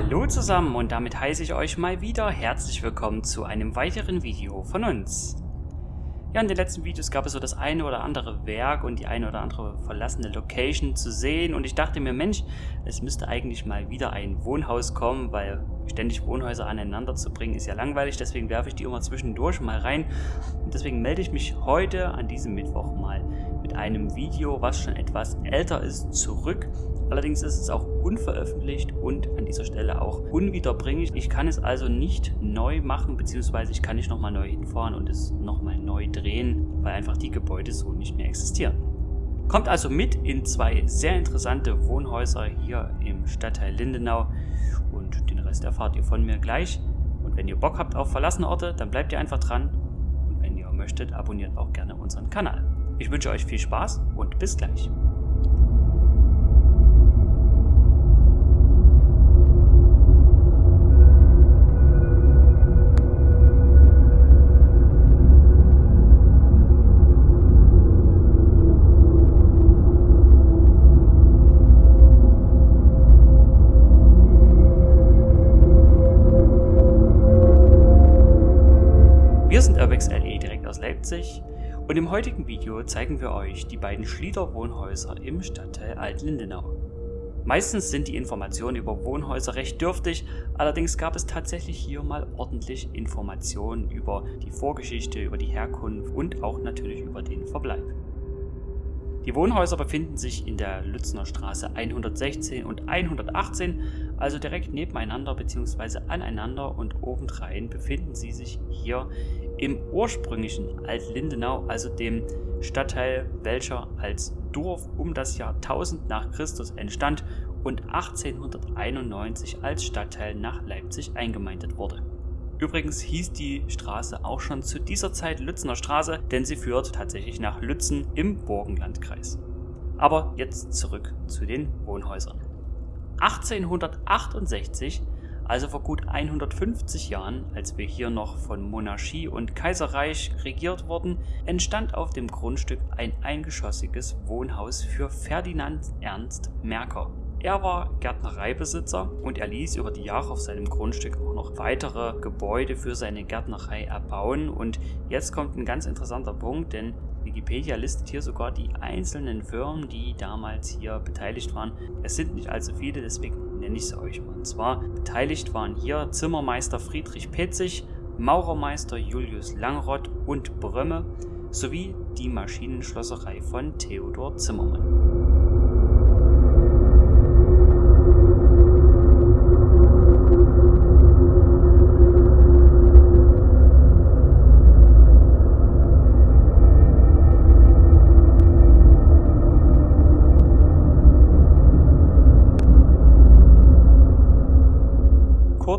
Hallo zusammen und damit heiße ich euch mal wieder herzlich willkommen zu einem weiteren Video von uns. Ja, in den letzten Videos gab es so das eine oder andere Werk und die eine oder andere verlassene Location zu sehen und ich dachte mir, Mensch, es müsste eigentlich mal wieder ein Wohnhaus kommen, weil ständig Wohnhäuser aneinander zu bringen ist ja langweilig, deswegen werfe ich die immer zwischendurch mal rein und deswegen melde ich mich heute an diesem Mittwoch mal mit einem Video, was schon etwas älter ist, zurück. Allerdings ist es auch unveröffentlicht und an dieser Stelle auch unwiederbringlich. Ich kann es also nicht neu machen, beziehungsweise ich kann nicht nochmal neu hinfahren und es nochmal neu drehen, weil einfach die Gebäude so nicht mehr existieren. Kommt also mit in zwei sehr interessante Wohnhäuser hier im Stadtteil Lindenau und den Rest erfahrt ihr von mir gleich. Und wenn ihr Bock habt auf verlassene Orte, dann bleibt ihr einfach dran und wenn ihr möchtet, abonniert auch gerne unseren Kanal. Ich wünsche euch viel Spaß und bis gleich. Wir sind Urbex LE direkt aus Leipzig und im heutigen Video zeigen wir euch die beiden Schlieder Wohnhäuser im Stadtteil Alt-Lindenau. Meistens sind die Informationen über Wohnhäuser recht dürftig, allerdings gab es tatsächlich hier mal ordentlich Informationen über die Vorgeschichte, über die Herkunft und auch natürlich über den Verbleib. Die Wohnhäuser befinden sich in der Lützner Straße 116 und 118, also direkt nebeneinander bzw. aneinander und obendrein befinden sie sich hier im ursprünglichen Alt-Lindenau, also dem Stadtteil, welcher als Dorf um das Jahr 1000 nach Christus entstand und 1891 als Stadtteil nach Leipzig eingemeindet wurde. Übrigens hieß die Straße auch schon zu dieser Zeit Lützener Straße, denn sie führt tatsächlich nach Lützen im Burgenlandkreis. Aber jetzt zurück zu den Wohnhäusern. 1868, also vor gut 150 Jahren, als wir hier noch von Monarchie und Kaiserreich regiert wurden, entstand auf dem Grundstück ein eingeschossiges Wohnhaus für Ferdinand Ernst Merker. Er war Gärtnereibesitzer und er ließ über die Jahre auf seinem Grundstück auch noch weitere Gebäude für seine Gärtnerei erbauen. Und jetzt kommt ein ganz interessanter Punkt, denn Wikipedia listet hier sogar die einzelnen Firmen, die damals hier beteiligt waren. Es sind nicht allzu viele, deswegen nenne ich sie euch mal. Und zwar beteiligt waren hier Zimmermeister Friedrich Petzig, Maurermeister Julius Langrott und Brömme sowie die Maschinenschlosserei von Theodor Zimmermann.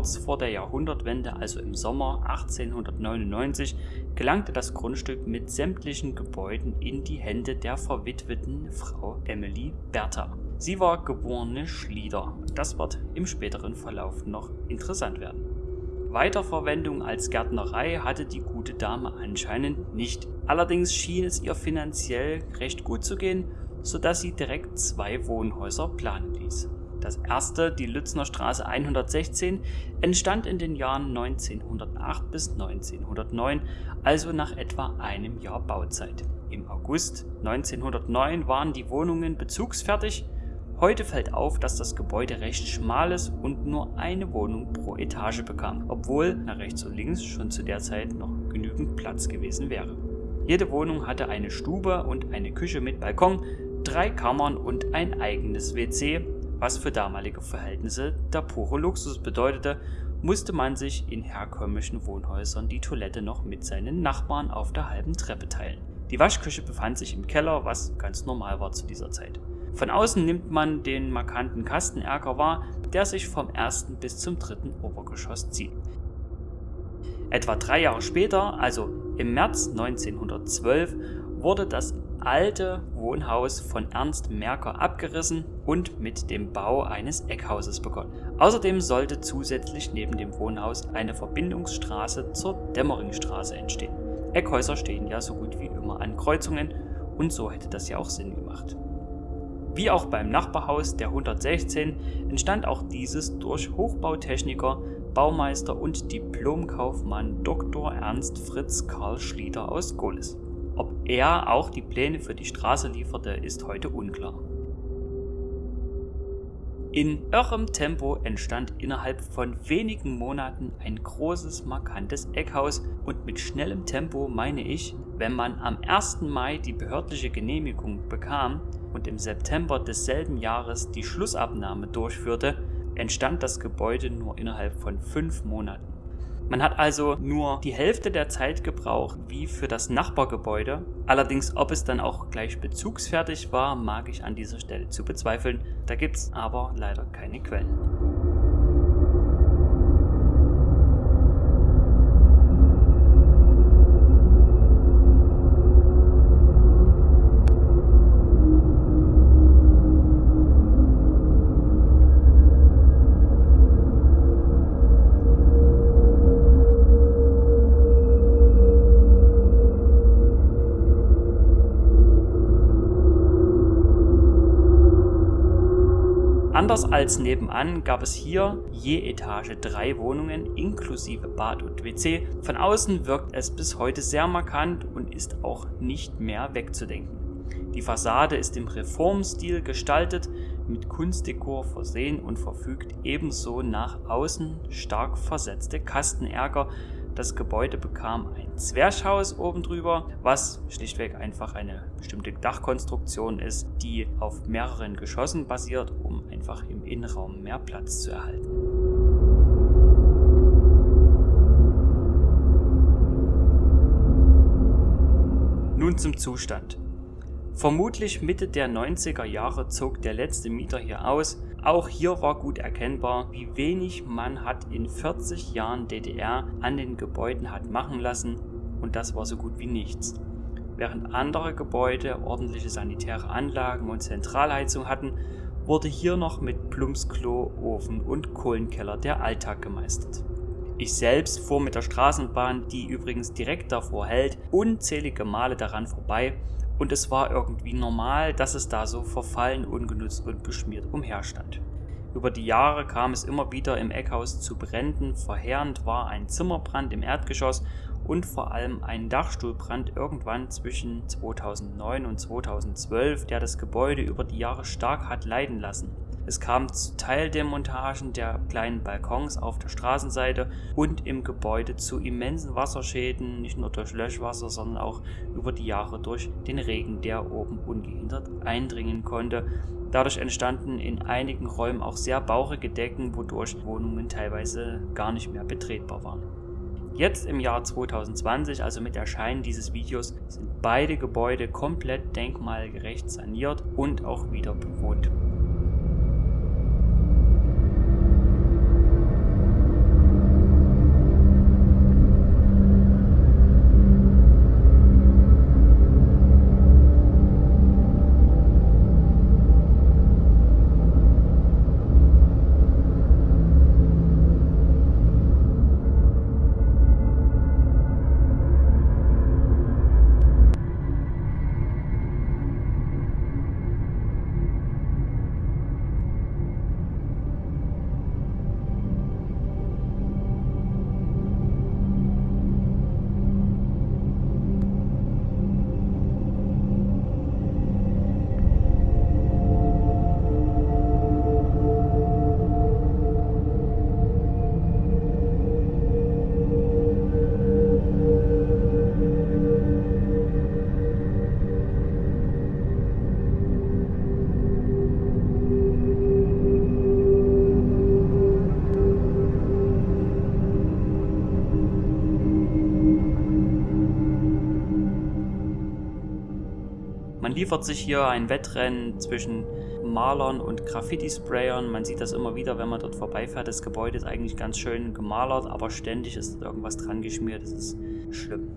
Kurz vor der Jahrhundertwende, also im Sommer 1899, gelangte das Grundstück mit sämtlichen Gebäuden in die Hände der verwitweten Frau Emily Bertha. Sie war geborene Schlieder. Das wird im späteren Verlauf noch interessant werden. Weiterverwendung als Gärtnerei hatte die gute Dame anscheinend nicht. Allerdings schien es ihr finanziell recht gut zu gehen, sodass sie direkt zwei Wohnhäuser planen ließ. Das erste, die Lützner Straße 116, entstand in den Jahren 1908 bis 1909, also nach etwa einem Jahr Bauzeit. Im August 1909 waren die Wohnungen bezugsfertig. Heute fällt auf, dass das Gebäude recht schmal ist und nur eine Wohnung pro Etage bekam, obwohl nach rechts und links schon zu der Zeit noch genügend Platz gewesen wäre. Jede Wohnung hatte eine Stube und eine Küche mit Balkon, drei Kammern und ein eigenes WC, was für damalige Verhältnisse der pure Luxus bedeutete, musste man sich in herkömmlichen Wohnhäusern die Toilette noch mit seinen Nachbarn auf der halben Treppe teilen. Die Waschküche befand sich im Keller, was ganz normal war zu dieser Zeit. Von außen nimmt man den markanten Kastenerker wahr, der sich vom ersten bis zum dritten Obergeschoss zieht. Etwa drei Jahre später, also im März 1912, wurde das alte Wohnhaus von Ernst Merker abgerissen und mit dem Bau eines Eckhauses begonnen. Außerdem sollte zusätzlich neben dem Wohnhaus eine Verbindungsstraße zur Dämmeringstraße entstehen. Eckhäuser stehen ja so gut wie immer an Kreuzungen und so hätte das ja auch Sinn gemacht. Wie auch beim Nachbarhaus der 116 entstand auch dieses durch Hochbautechniker, Baumeister und Diplomkaufmann Dr. Ernst Fritz Karl Schlieder aus Gohlis. Ob er auch die Pläne für die Straße lieferte, ist heute unklar. In irrem Tempo entstand innerhalb von wenigen Monaten ein großes, markantes Eckhaus und mit schnellem Tempo meine ich, wenn man am 1. Mai die behördliche Genehmigung bekam und im September desselben Jahres die Schlussabnahme durchführte, entstand das Gebäude nur innerhalb von fünf Monaten. Man hat also nur die Hälfte der Zeit gebraucht wie für das Nachbargebäude. Allerdings, ob es dann auch gleich bezugsfertig war, mag ich an dieser Stelle zu bezweifeln. Da gibt es aber leider keine Quellen. Anders als nebenan gab es hier je Etage drei Wohnungen inklusive Bad und WC. Von außen wirkt es bis heute sehr markant und ist auch nicht mehr wegzudenken. Die Fassade ist im Reformstil gestaltet, mit Kunstdekor versehen und verfügt ebenso nach außen stark versetzte Kastenärger, das Gebäude bekam ein Zwerchhaus oben drüber, was schlichtweg einfach eine bestimmte Dachkonstruktion ist, die auf mehreren Geschossen basiert, um einfach im Innenraum mehr Platz zu erhalten. Nun zum Zustand. Vermutlich Mitte der 90er Jahre zog der letzte Mieter hier aus. Auch hier war gut erkennbar, wie wenig man hat in 40 Jahren DDR an den Gebäuden hat machen lassen und das war so gut wie nichts. Während andere Gebäude ordentliche sanitäre Anlagen und Zentralheizung hatten, wurde hier noch mit Plumpsklo, Ofen und Kohlenkeller der Alltag gemeistert. Ich selbst fuhr mit der Straßenbahn, die übrigens direkt davor hält, unzählige Male daran vorbei und es war irgendwie normal, dass es da so verfallen, ungenutzt und beschmiert umherstand. Über die Jahre kam es immer wieder im Eckhaus zu Bränden, verheerend war ein Zimmerbrand im Erdgeschoss und vor allem ein Dachstuhlbrand irgendwann zwischen 2009 und 2012, der das Gebäude über die Jahre stark hat leiden lassen. Es kam zu Teildemontagen der kleinen Balkons auf der Straßenseite und im Gebäude zu immensen Wasserschäden, nicht nur durch Löschwasser, sondern auch über die Jahre durch den Regen, der oben ungehindert eindringen konnte. Dadurch entstanden in einigen Räumen auch sehr bauchige Decken, wodurch Wohnungen teilweise gar nicht mehr betretbar waren. Jetzt im Jahr 2020, also mit Erscheinen dieses Videos, sind beide Gebäude komplett denkmalgerecht saniert und auch wieder bewohnt. Liefert sich hier ein Wettrennen zwischen Malern und Graffiti-Sprayern. Man sieht das immer wieder, wenn man dort vorbeifährt. Das Gebäude ist eigentlich ganz schön gemalert, aber ständig ist dort irgendwas dran geschmiert. Das ist schlimm.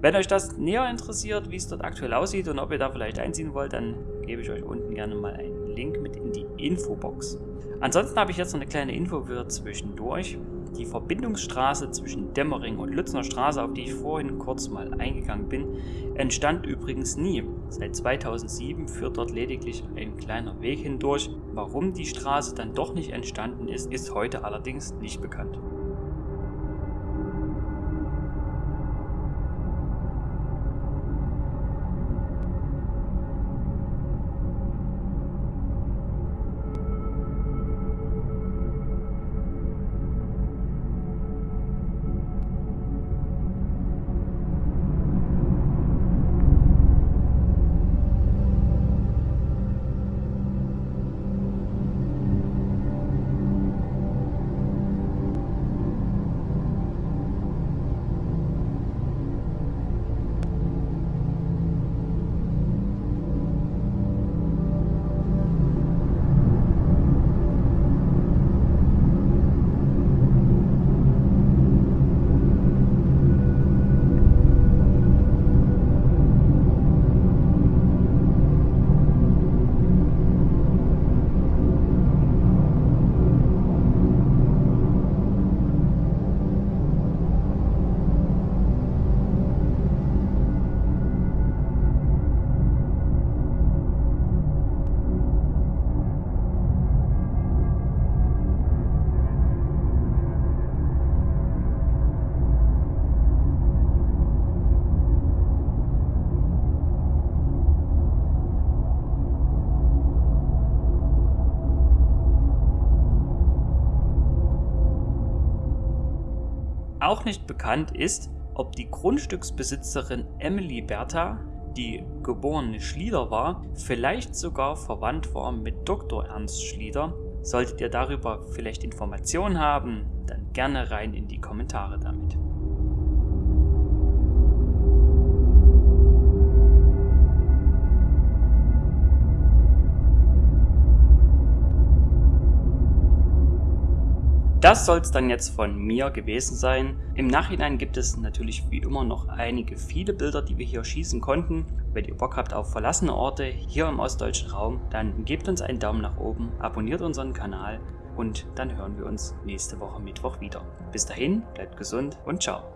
Wenn euch das näher interessiert, wie es dort aktuell aussieht und ob ihr da vielleicht einziehen wollt, dann gebe ich euch unten gerne mal einen Link mit in die Infobox. Ansonsten habe ich jetzt noch eine kleine Info für zwischendurch. Die Verbindungsstraße zwischen Dämmering und Lützner Straße, auf die ich vorhin kurz mal eingegangen bin, entstand übrigens nie. Seit 2007 führt dort lediglich ein kleiner Weg hindurch. Warum die Straße dann doch nicht entstanden ist, ist heute allerdings nicht bekannt. Auch nicht bekannt ist, ob die Grundstücksbesitzerin Emily Bertha, die geborene Schlieder war, vielleicht sogar verwandt war mit Dr. Ernst Schlieder. Solltet ihr darüber vielleicht Informationen haben, dann gerne rein in die Kommentare Das soll es dann jetzt von mir gewesen sein. Im Nachhinein gibt es natürlich wie immer noch einige viele Bilder, die wir hier schießen konnten. Wenn ihr Bock habt auf verlassene Orte hier im ostdeutschen Raum, dann gebt uns einen Daumen nach oben, abonniert unseren Kanal und dann hören wir uns nächste Woche Mittwoch wieder. Bis dahin, bleibt gesund und ciao.